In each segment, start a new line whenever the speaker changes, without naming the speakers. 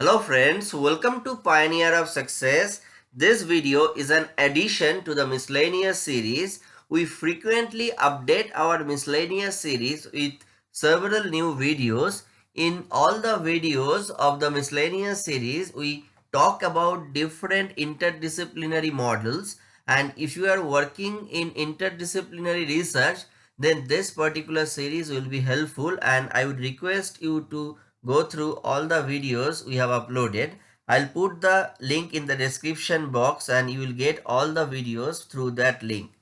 Hello friends, welcome to Pioneer of Success. This video is an addition to the miscellaneous series. We frequently update our miscellaneous series with several new videos. In all the videos of the miscellaneous series, we talk about different interdisciplinary models and if you are working in interdisciplinary research, then this particular series will be helpful and I would request you to go through all the videos we have uploaded. I'll put the link in the description box and you will get all the videos through that link.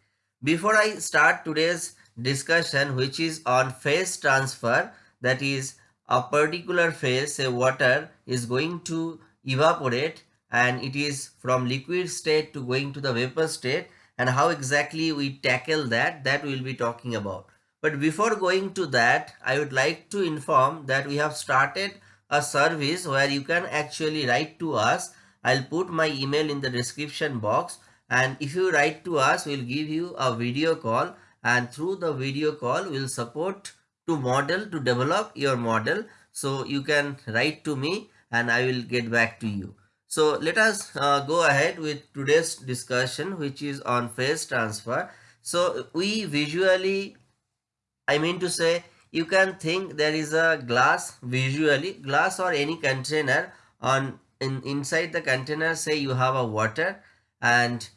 Before I start today's discussion which is on phase transfer that is a particular phase say water is going to evaporate and it is from liquid state to going to the vapor state and how exactly we tackle that that we'll be talking about. But before going to that, I would like to inform that we have started a service where you can actually write to us. I'll put my email in the description box and if you write to us, we'll give you a video call and through the video call, we'll support to model to develop your model. So you can write to me and I will get back to you. So let us uh, go ahead with today's discussion which is on phase transfer. So we visually I mean to say you can think there is a glass visually glass or any container on in inside the container say you have a water and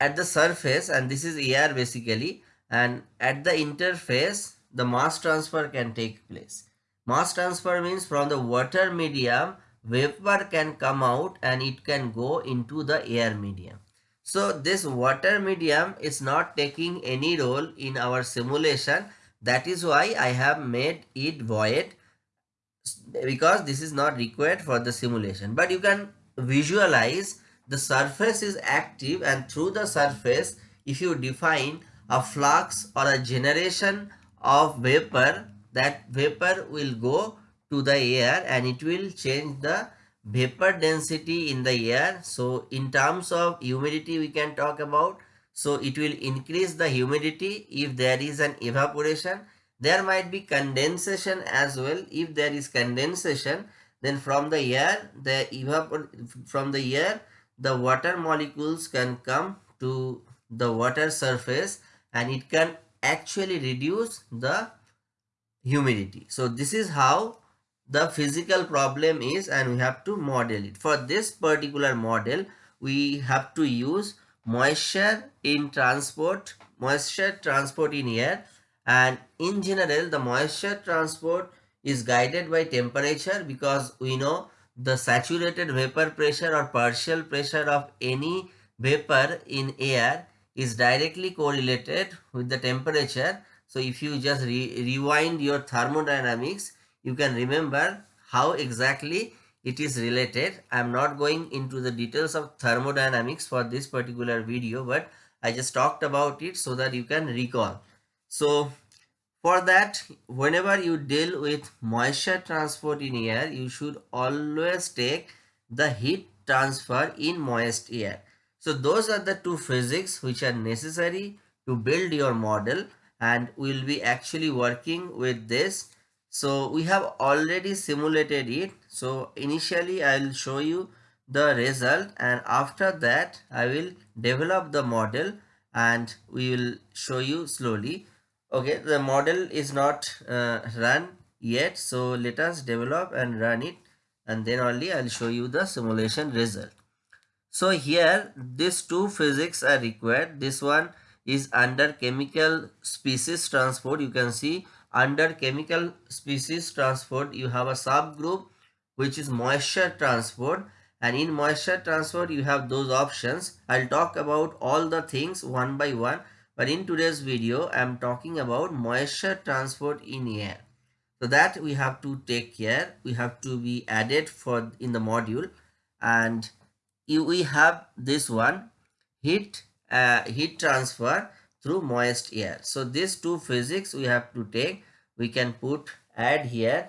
at the surface and this is air basically and at the interface the mass transfer can take place. Mass transfer means from the water medium vapor can come out and it can go into the air medium. So this water medium is not taking any role in our simulation that is why I have made it void because this is not required for the simulation. But you can visualize the surface is active and through the surface if you define a flux or a generation of vapor that vapor will go to the air and it will change the vapor density in the air. So in terms of humidity we can talk about so it will increase the humidity if there is an evaporation. There might be condensation as well. If there is condensation, then from the air, the evapor from the air, the water molecules can come to the water surface and it can actually reduce the humidity. So this is how the physical problem is and we have to model it. For this particular model, we have to use moisture in transport, moisture transport in air and in general the moisture transport is guided by temperature because we know the saturated vapor pressure or partial pressure of any vapor in air is directly correlated with the temperature. So if you just re rewind your thermodynamics, you can remember how exactly it is related. I am not going into the details of thermodynamics for this particular video, but I just talked about it so that you can recall. So for that, whenever you deal with moisture transport in air, you should always take the heat transfer in moist air. So those are the two physics which are necessary to build your model and we will be actually working with this so we have already simulated it. So initially i will show you the result and after that i will develop the model and we will show you slowly. Okay the model is not uh, run yet. So let us develop and run it and then only i'll show you the simulation result. So here these two physics are required. This one is under chemical species transport. You can see under chemical species transport you have a subgroup which is moisture transport. And in moisture transport you have those options. I'll talk about all the things one by one. But in today's video i'm talking about moisture transport in air. So that we have to take care. We have to be added for in the module. And if we have this one heat uh, heat transfer through moist air. So these two physics we have to take. We can put add here.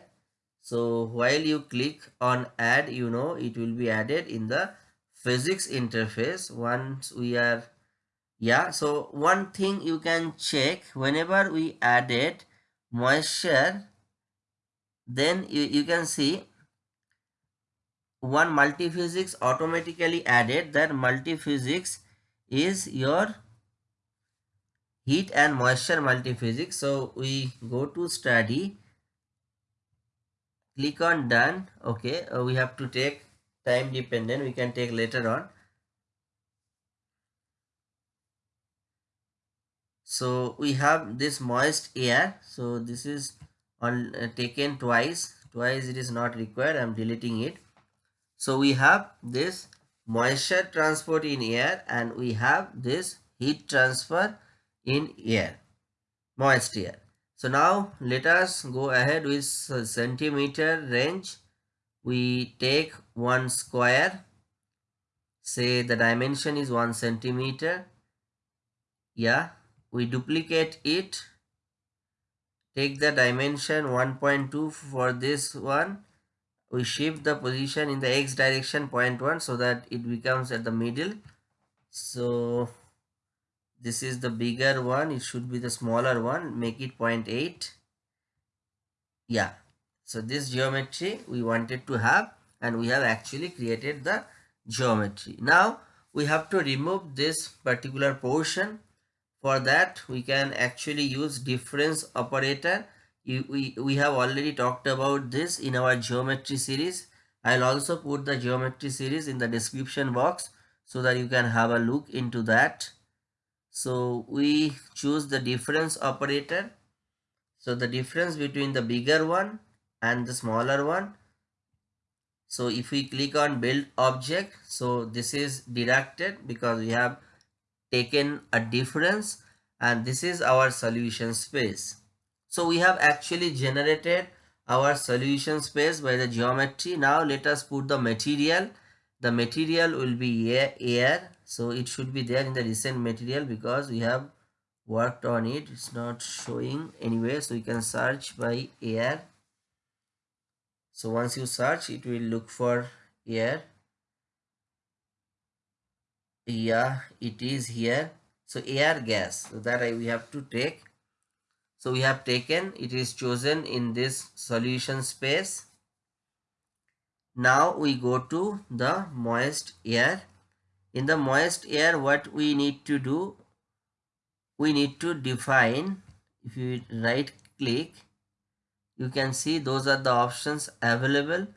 So while you click on add, you know, it will be added in the physics interface once we are yeah so one thing you can check whenever we added moisture then you, you can see one multiphysics automatically added that multiphysics is your heat and moisture multiphysics. So we go to study. Click on done. Okay uh, we have to take time dependent. We can take later on. So we have this moist air. So this is on uh, taken twice. Twice it is not required. I'm deleting it. So we have this moisture transport in air and we have this heat transfer in air. Moist air. So now let us go ahead with centimeter range. We take one square. Say the dimension is one centimeter. Yeah we duplicate it. Take the dimension 1.2 for this one. We shift the position in the x direction 0.1 so that it becomes at the middle. So this is the bigger one it should be the smaller one make it 0.8 yeah so this geometry we wanted to have and we have actually created the geometry. Now we have to remove this particular portion. For that we can actually use difference operator. We, we have already talked about this in our geometry series. I'll also put the geometry series in the description box so that you can have a look into that so we choose the difference operator so the difference between the bigger one and the smaller one so if we click on build object so this is directed because we have taken a difference and this is our solution space. So we have actually generated our solution space by the geometry. Now let us put the material. The material will be air. So it should be there in the recent material because we have worked on it. It's not showing anyway. So we can search by air. So once you search, it will look for air yeah it is here so air gas so that I, we have to take so we have taken it is chosen in this solution space now we go to the moist air. In the moist air what we need to do we need to define. If you right click you can see those are the options available.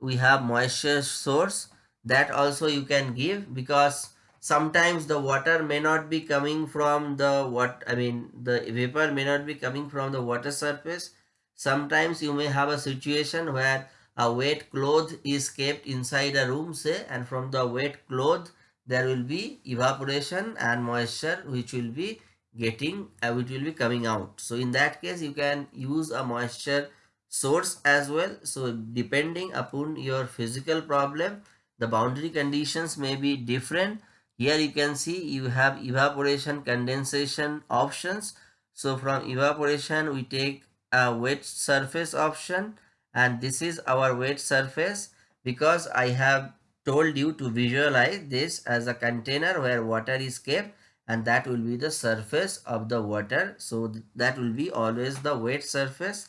We have moisture source. That also you can give because sometimes the water may not be coming from the what i mean the vapor may not be coming from the water surface. Sometimes you may have a situation where a wet cloth is kept inside a room say and from the wet cloth there will be evaporation and moisture which will be getting uh, which will be coming out. So in that case you can use a moisture source as well. So depending upon your physical problem the boundary conditions may be different. Here you can see you have evaporation condensation options. So from evaporation we take a wet surface option and this is our wet surface because i have told you to visualize this as a container where water is kept and that will be the surface of the water. So that will be always the wet surface.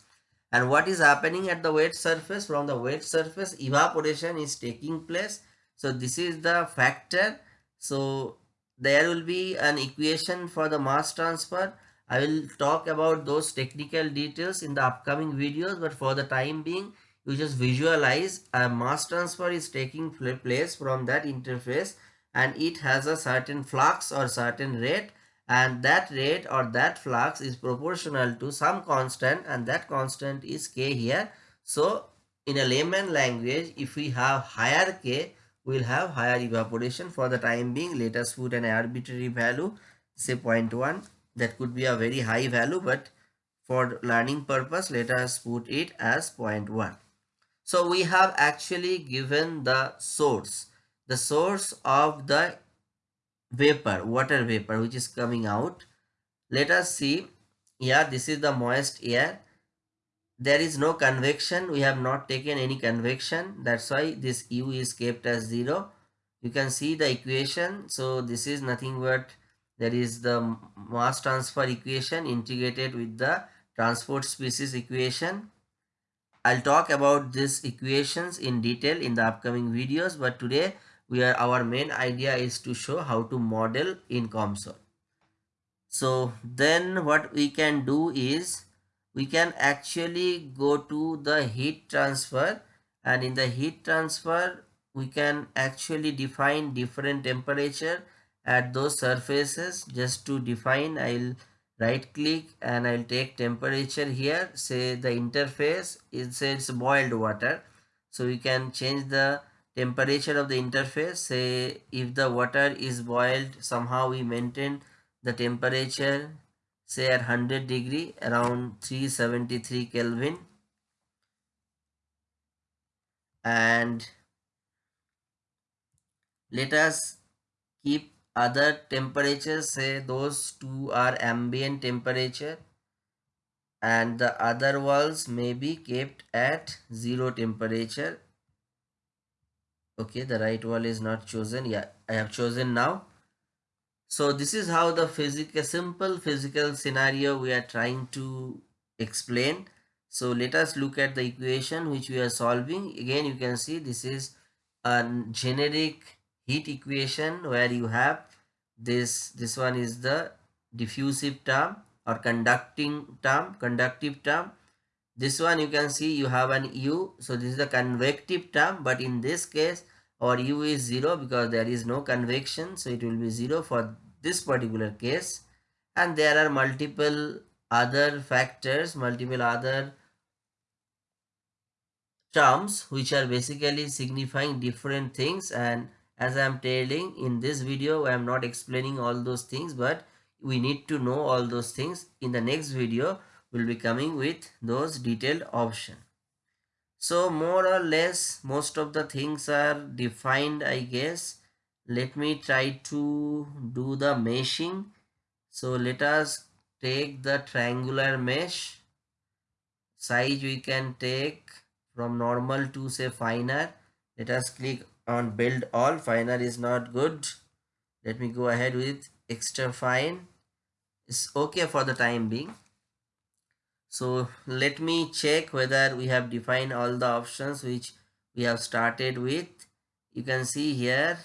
And what is happening at the wet surface? From the wet surface evaporation is taking place. So this is the factor. So there will be an equation for the mass transfer. I will talk about those technical details in the upcoming videos but for the time being you just visualize a mass transfer is taking place from that interface and it has a certain flux or certain rate and that rate or that flux is proportional to some constant and that constant is k here. So in a layman language if we have higher k we will have higher evaporation for the time being let us put an arbitrary value say 0.1 that could be a very high value but for learning purpose let us put it as 0.1 so we have actually given the source the source of the vapor water vapor which is coming out. Let us see. Yeah this is the moist air. There is no convection. We have not taken any convection. That's why this u is kept as 0 you can see the equation. So this is nothing but there is the mass transfer equation integrated with the transport species equation I'll talk about these equations in detail in the upcoming videos but today we are our main idea is to show how to model in COMSOL. So then what we can do is we can actually go to the heat transfer and in the heat transfer we can actually define different temperature at those surfaces just to define I'll right click and I'll take temperature here. Say the interface it says boiled water. So we can change the temperature of the interface. Say if the water is boiled somehow we maintain the temperature say at 100 degree around 373 Kelvin. And let us keep other temperatures say those two are ambient temperature and the other walls may be kept at zero temperature. Okay the right wall is not chosen. Yeah i have chosen now. So this is how the physical simple physical scenario we are trying to explain. So let us look at the equation which we are solving. Again you can see this is a generic heat equation where you have this this one is the diffusive term or conducting term conductive term. This one you can see you have an u so this is the convective term but in this case our u is 0 because there is no convection so it will be 0 for this particular case. And there are multiple other factors multiple other terms which are basically signifying different things and as I am telling in this video I am not explaining all those things but we need to know all those things in the next video will be coming with those detailed option. So more or less most of the things are defined I guess. Let me try to do the meshing. So let us take the triangular mesh. Size we can take from normal to say finer let us click on build all finer is not good. Let me go ahead with extra fine. It's okay for the time being. So let me check whether we have defined all the options which we have started with. You can see here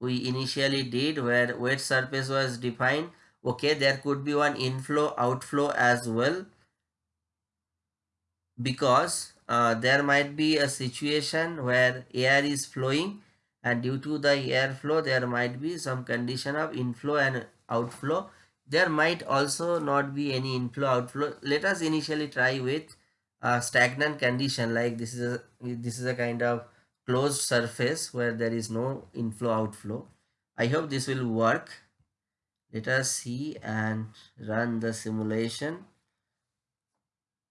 we initially did where wet surface was defined. Okay there could be one inflow outflow as well. Because uh, there might be a situation where air is flowing and due to the airflow there might be some condition of inflow and outflow. There might also not be any inflow outflow. Let us initially try with a stagnant condition like this is a this is a kind of closed surface where there is no inflow outflow. I hope this will work. Let us see and run the simulation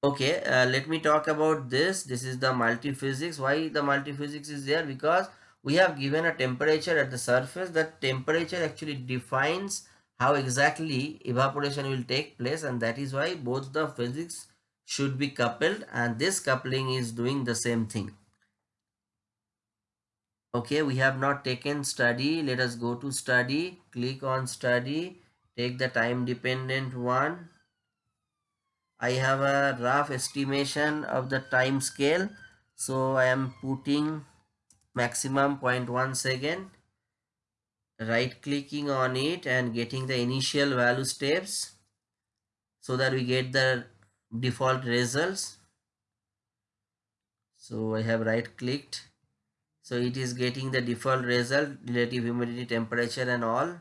okay uh, let me talk about this. This is the multi-physics. Why the multi-physics is there? Because we have given a temperature at the surface. That temperature actually defines how exactly evaporation will take place and that is why both the physics should be coupled and this coupling is doing the same thing. Okay we have not taken study. Let us go to study. Click on study. Take the time dependent one I have a rough estimation of the time scale. So I am putting maximum 0.1 second right clicking on it and getting the initial value steps so that we get the default results. So I have right clicked. So it is getting the default result relative humidity temperature and all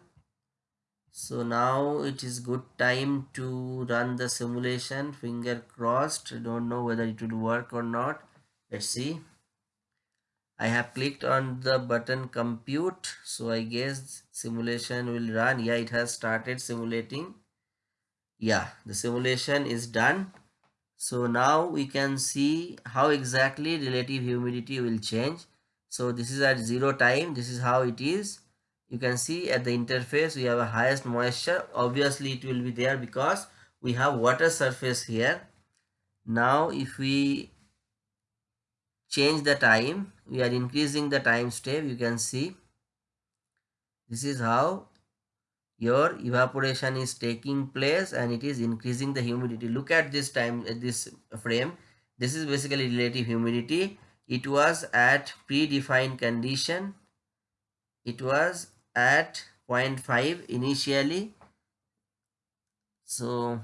so now it is good time to run the simulation finger crossed. Don't know whether it will work or not. Let's see. I have clicked on the button compute. So i guess simulation will run. Yeah it has started simulating. Yeah the simulation is done. So now we can see how exactly relative humidity will change. So this is at zero time. This is how it is you can see at the interface we have a highest moisture. Obviously it will be there because we have water surface here. Now if we change the time we are increasing the time step you can see. This is how your evaporation is taking place and it is increasing the humidity. Look at this time at this frame. This is basically relative humidity. It was at predefined condition. It was at 0.5 initially. So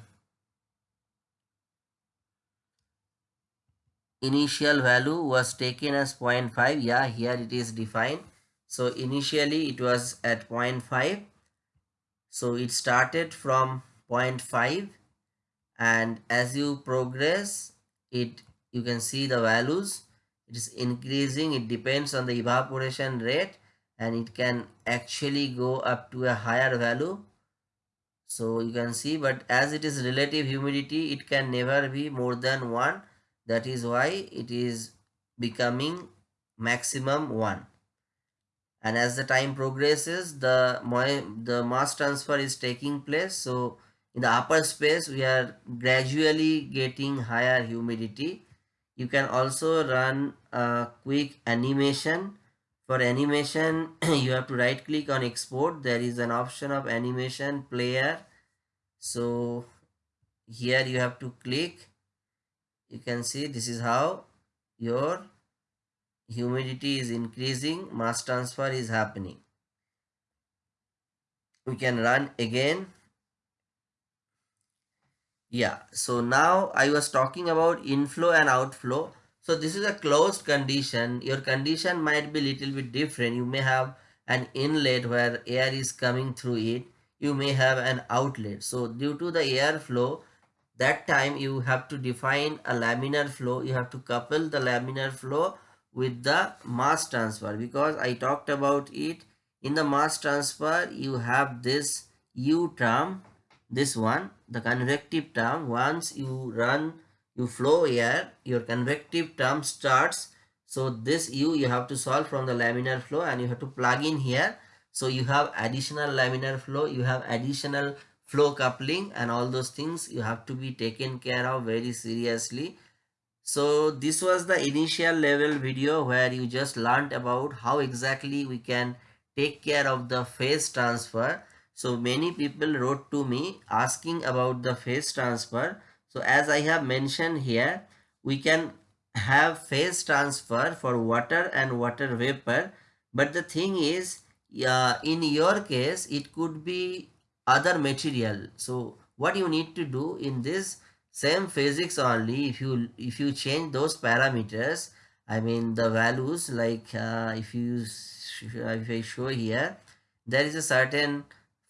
initial value was taken as 0.5 yeah here it is defined. So initially it was at 0.5 so it started from 0.5 and as you progress it you can see the values. It is increasing. It depends on the evaporation rate and it can actually go up to a higher value. So you can see but as it is relative humidity it can never be more than 1 that is why it is becoming maximum 1 and as the time progresses the the mass transfer is taking place. So in the upper space we are gradually getting higher humidity. You can also run a quick animation for animation you have to right click on export. There is an option of animation player. So here you have to click. You can see this is how your humidity is increasing. Mass transfer is happening. We can run again. Yeah so now i was talking about inflow and outflow so this is a closed condition. Your condition might be little bit different. You may have an inlet where air is coming through it. You may have an outlet. So due to the airflow, that time you have to define a laminar flow. You have to couple the laminar flow with the mass transfer because I talked about it. In the mass transfer, you have this U term, this one, the convective term. Once you run you flow air your convective term starts. So this u you have to solve from the laminar flow and you have to plug in here. So you have additional laminar flow you have additional flow coupling and all those things you have to be taken care of very seriously. So this was the initial level video where you just learned about how exactly we can take care of the phase transfer. So many people wrote to me asking about the phase transfer so as I have mentioned here, we can have phase transfer for water and water vapor. But the thing is, uh, in your case, it could be other material. So what you need to do in this same physics only, if you if you change those parameters, I mean the values like uh, if you if I show here, there is a certain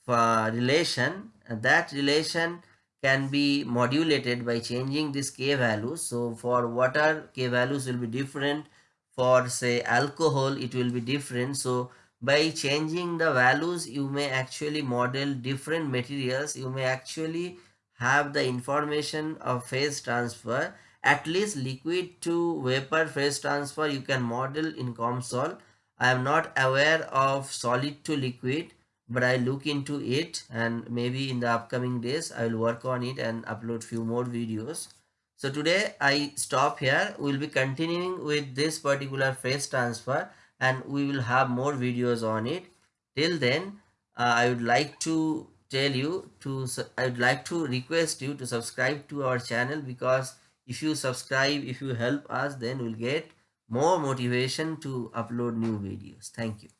uh, relation. That relation can be modulated by changing this k values. So for water k values will be different. For say alcohol it will be different. So by changing the values you may actually model different materials. You may actually have the information of phase transfer. At least liquid to vapor phase transfer you can model in COMSOL. I am not aware of solid to liquid but I look into it and maybe in the upcoming days I will work on it and upload few more videos. So today I stop here. We will be continuing with this particular phase transfer and we will have more videos on it. Till then uh, I would like to tell you to I would like to request you to subscribe to our channel because if you subscribe if you help us then we'll get more motivation to upload new videos. Thank you.